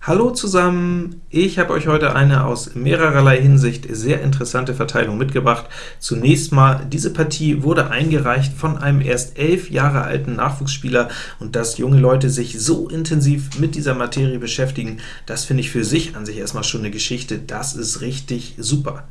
Hallo zusammen! Ich habe euch heute eine aus mehrererlei Hinsicht sehr interessante Verteilung mitgebracht. Zunächst mal, diese Partie wurde eingereicht von einem erst elf Jahre alten Nachwuchsspieler, und dass junge Leute sich so intensiv mit dieser Materie beschäftigen, das finde ich für sich an sich erstmal schon eine Geschichte, das ist richtig super.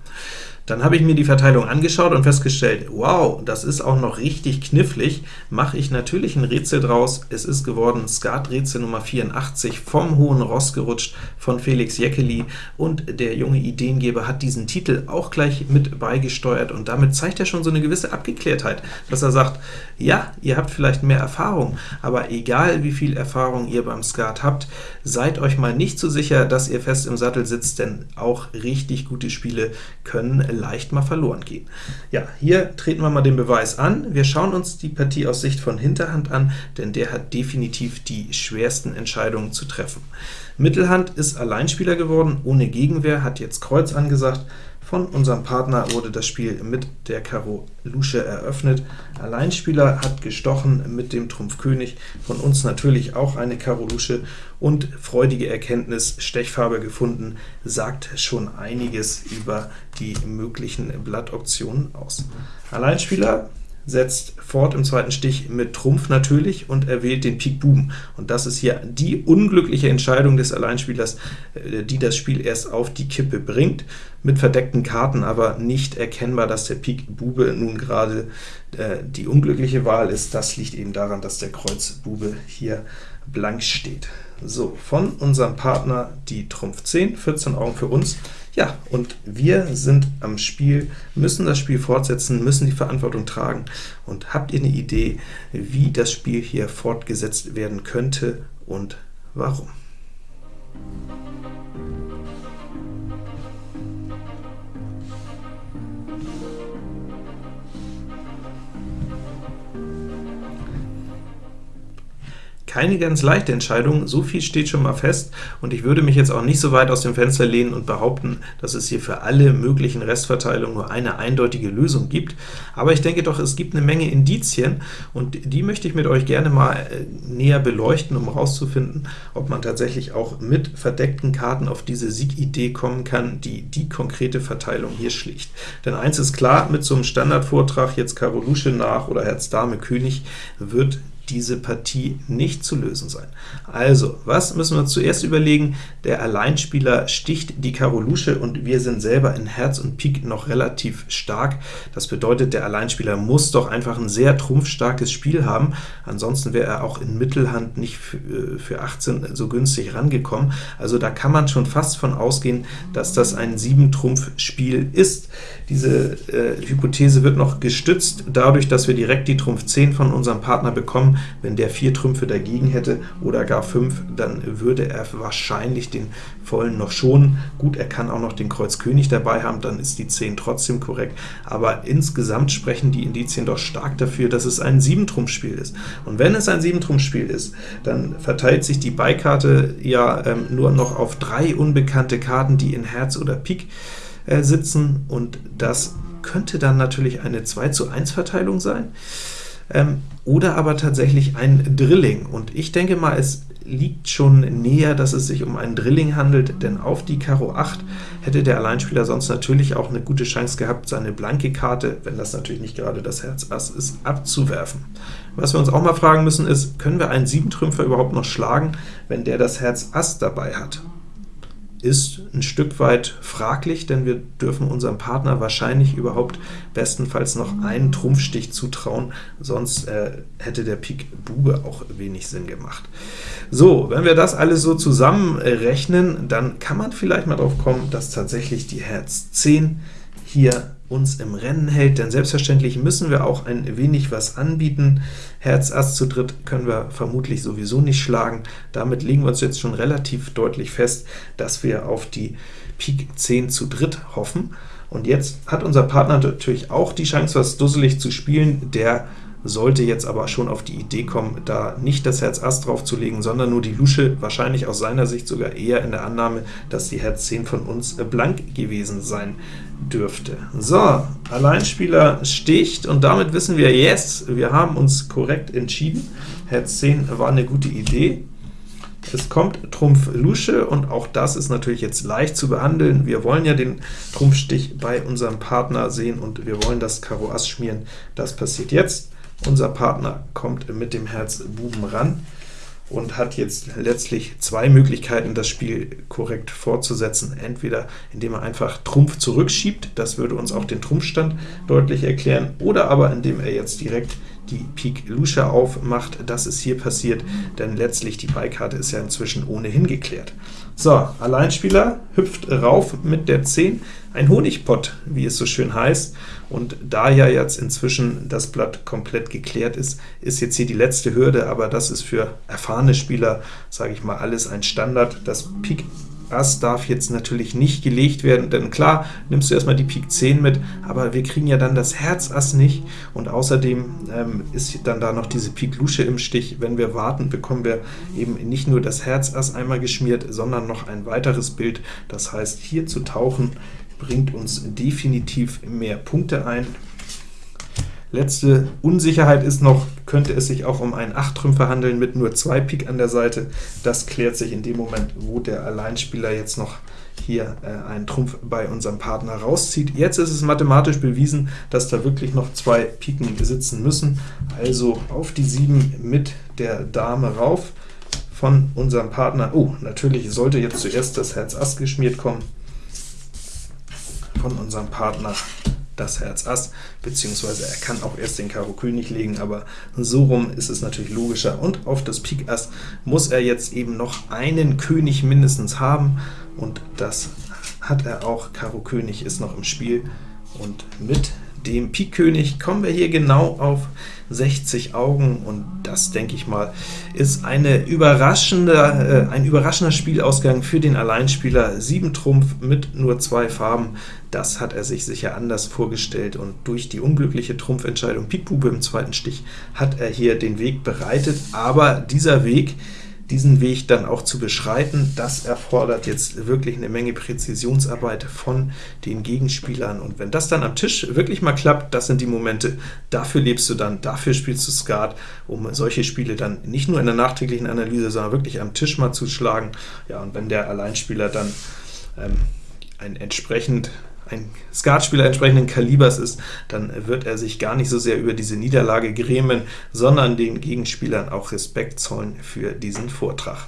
Dann habe ich mir die Verteilung angeschaut und festgestellt, wow, das ist auch noch richtig knifflig. Mache ich natürlich ein Rätsel draus. Es ist geworden Skat-Rätsel Nummer 84, vom Hohen Ross gerutscht, von Felix Jeckeli, und der junge Ideengeber hat diesen Titel auch gleich mit beigesteuert, und damit zeigt er schon so eine gewisse Abgeklärtheit, dass er sagt, ja, ihr habt vielleicht mehr Erfahrung, aber egal wie viel Erfahrung ihr beim Skat habt, seid euch mal nicht so sicher, dass ihr fest im Sattel sitzt, denn auch richtig gute Spiele können leicht mal verloren gehen. Ja, hier treten wir mal den Beweis an. Wir schauen uns die Partie aus Sicht von Hinterhand an, denn der hat definitiv die schwersten Entscheidungen zu treffen. Mittelhand ist Alleinspieler geworden, ohne Gegenwehr, hat jetzt Kreuz angesagt, von unserem Partner wurde das Spiel mit der Karo Lusche eröffnet. Alleinspieler hat gestochen mit dem Trumpf König, von uns natürlich auch eine Karo Lusche, und freudige Erkenntnis, Stechfarbe gefunden, sagt schon einiges über die möglichen Blattoptionen aus. Alleinspieler setzt fort im zweiten Stich mit Trumpf natürlich und er wählt den Pik Buben. Und das ist hier die unglückliche Entscheidung des Alleinspielers, äh, die das Spiel erst auf die Kippe bringt, mit verdeckten Karten aber nicht erkennbar, dass der Pik Bube nun gerade äh, die unglückliche Wahl ist. Das liegt eben daran, dass der Kreuz Bube hier blank steht. So, von unserem Partner die Trumpf 10, 14 Augen für uns, ja, und wir sind am Spiel, müssen das Spiel fortsetzen, müssen die Verantwortung tragen. Und habt ihr eine Idee, wie das Spiel hier fortgesetzt werden könnte und warum? Keine ganz leichte Entscheidung, so viel steht schon mal fest, und ich würde mich jetzt auch nicht so weit aus dem Fenster lehnen und behaupten, dass es hier für alle möglichen Restverteilungen nur eine eindeutige Lösung gibt, aber ich denke doch, es gibt eine Menge Indizien, und die möchte ich mit euch gerne mal äh, näher beleuchten, um herauszufinden, ob man tatsächlich auch mit verdeckten Karten auf diese Siegidee kommen kann, die die konkrete Verteilung hier schlicht. Denn eins ist klar, mit so einem Standardvortrag, jetzt Karo Lusche nach oder Herz Dame König, wird diese Partie nicht zu lösen sein. Also, was müssen wir zuerst überlegen? Der Alleinspieler sticht die Karo Lusche, und wir sind selber in Herz und Pik noch relativ stark. Das bedeutet, der Alleinspieler muss doch einfach ein sehr trumpfstarkes Spiel haben, ansonsten wäre er auch in Mittelhand nicht für 18 äh, so günstig rangekommen. Also da kann man schon fast von ausgehen, dass das ein 7-Trumpf-Spiel ist. Diese äh, Hypothese wird noch gestützt dadurch, dass wir direkt die Trumpf 10 von unserem Partner bekommen, wenn der vier Trümpfe dagegen hätte oder gar fünf, dann würde er wahrscheinlich den vollen noch schonen. Gut, er kann auch noch den Kreuz König dabei haben, dann ist die 10 trotzdem korrekt, aber insgesamt sprechen die Indizien doch stark dafür, dass es ein 7-Trumpf-Spiel ist. Und wenn es ein 7-Trumpf-Spiel ist, dann verteilt sich die Beikarte ja ähm, nur noch auf drei unbekannte Karten, die in Herz oder Pik äh, sitzen, und das könnte dann natürlich eine 2 zu 1 Verteilung sein ähm, oder aber tatsächlich ein Drilling. Und ich denke mal, es liegt schon näher, dass es sich um ein Drilling handelt, denn auf die Karo 8 hätte der Alleinspieler sonst natürlich auch eine gute Chance gehabt, seine blanke Karte, wenn das natürlich nicht gerade das Herz Ass ist, abzuwerfen. Was wir uns auch mal fragen müssen ist, können wir einen Siebentrümpfer überhaupt noch schlagen, wenn der das Herz Ass dabei hat? Ist ein Stück weit fraglich, denn wir dürfen unserem Partner wahrscheinlich überhaupt bestenfalls noch einen Trumpfstich zutrauen, sonst äh, hätte der Pik Bube auch wenig Sinn gemacht. So, wenn wir das alles so zusammenrechnen, dann kann man vielleicht mal drauf kommen, dass tatsächlich die Herz 10 hier uns im Rennen hält, denn selbstverständlich müssen wir auch ein wenig was anbieten. Herz Ass zu dritt können wir vermutlich sowieso nicht schlagen. Damit legen wir uns jetzt schon relativ deutlich fest, dass wir auf die Pik 10 zu dritt hoffen. Und jetzt hat unser Partner natürlich auch die Chance, was dusselig zu spielen. Der sollte jetzt aber schon auf die Idee kommen, da nicht das Herz Ass draufzulegen, sondern nur die Lusche, wahrscheinlich aus seiner Sicht sogar eher in der Annahme, dass die Herz 10 von uns blank gewesen sein dürfte. So, Alleinspieler sticht, und damit wissen wir, yes, wir haben uns korrekt entschieden. Herz 10 war eine gute Idee. Es kommt Trumpf Lusche, und auch das ist natürlich jetzt leicht zu behandeln. Wir wollen ja den Trumpfstich bei unserem Partner sehen, und wir wollen das Karo Ass schmieren. Das passiert jetzt. Unser Partner kommt mit dem Herz Buben ran und hat jetzt letztlich zwei Möglichkeiten, das Spiel korrekt fortzusetzen. Entweder indem er einfach Trumpf zurückschiebt, das würde uns auch den Trumpfstand deutlich erklären, oder aber indem er jetzt direkt die Pik Lusche aufmacht. Das ist hier passiert, denn letztlich die Beikarte ist ja inzwischen ohnehin geklärt. So, Alleinspieler hüpft rauf mit der 10, ein Honigpott, wie es so schön heißt, und da ja jetzt inzwischen das Blatt komplett geklärt ist, ist jetzt hier die letzte Hürde, aber das ist für erfahrene Spieler, sage ich mal, alles ein Standard. Das Pik Ass darf jetzt natürlich nicht gelegt werden, denn klar, nimmst du erstmal die Pik 10 mit, aber wir kriegen ja dann das Herz Ass nicht, und außerdem ähm, ist dann da noch diese Pik Lusche im Stich. Wenn wir warten, bekommen wir eben nicht nur das Herz Ass einmal geschmiert, sondern noch ein weiteres Bild. Das heißt, hier zu tauchen bringt uns definitiv mehr Punkte ein. Letzte Unsicherheit ist noch, könnte es sich auch um einen 8-Trümpfer handeln mit nur zwei Pik an der Seite. Das klärt sich in dem Moment, wo der Alleinspieler jetzt noch hier äh, einen Trumpf bei unserem Partner rauszieht. Jetzt ist es mathematisch bewiesen, dass da wirklich noch zwei Piken sitzen müssen. Also auf die 7 mit der Dame rauf von unserem Partner. Oh, natürlich sollte jetzt zuerst das Herz Ass geschmiert kommen von unserem Partner das Herz Ass, beziehungsweise er kann auch erst den Karo König legen, aber so rum ist es natürlich logischer. Und auf das Pik Ass muss er jetzt eben noch einen König mindestens haben, und das hat er auch. Karo König ist noch im Spiel, und mit dem Pik König kommen wir hier genau auf 60 Augen, und das, denke ich mal, ist eine überraschende, äh, ein überraschender Spielausgang für den Alleinspieler. 7 Trumpf mit nur zwei Farben, das hat er sich sicher anders vorgestellt, und durch die unglückliche Trumpfentscheidung Pik Bube im zweiten Stich hat er hier den Weg bereitet, aber dieser Weg diesen Weg dann auch zu beschreiten, das erfordert jetzt wirklich eine Menge Präzisionsarbeit von den Gegenspielern. Und wenn das dann am Tisch wirklich mal klappt, das sind die Momente, dafür lebst du dann, dafür spielst du Skat, um solche Spiele dann nicht nur in der nachträglichen Analyse, sondern wirklich am Tisch mal zu schlagen. Ja, und wenn der Alleinspieler dann ähm, ein entsprechend ein Skatspieler entsprechenden Kalibers ist, dann wird er sich gar nicht so sehr über diese Niederlage grämen, sondern den Gegenspielern auch Respekt zollen für diesen Vortrag.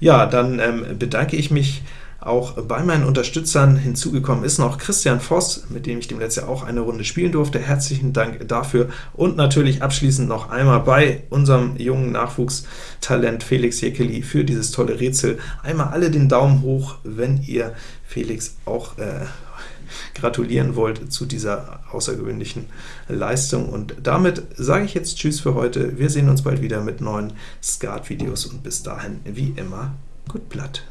Ja, dann ähm, bedanke ich mich auch bei meinen Unterstützern hinzugekommen ist noch Christian Voss, mit dem ich dem letzten Jahr auch eine Runde spielen durfte. Herzlichen Dank dafür. Und natürlich abschließend noch einmal bei unserem jungen Nachwuchstalent Felix Jekeli für dieses tolle Rätsel. Einmal alle den Daumen hoch, wenn ihr Felix auch äh, gratulieren wollt zu dieser außergewöhnlichen Leistung. Und damit sage ich jetzt Tschüss für heute. Wir sehen uns bald wieder mit neuen Skat-Videos und bis dahin, wie immer, gut Blatt.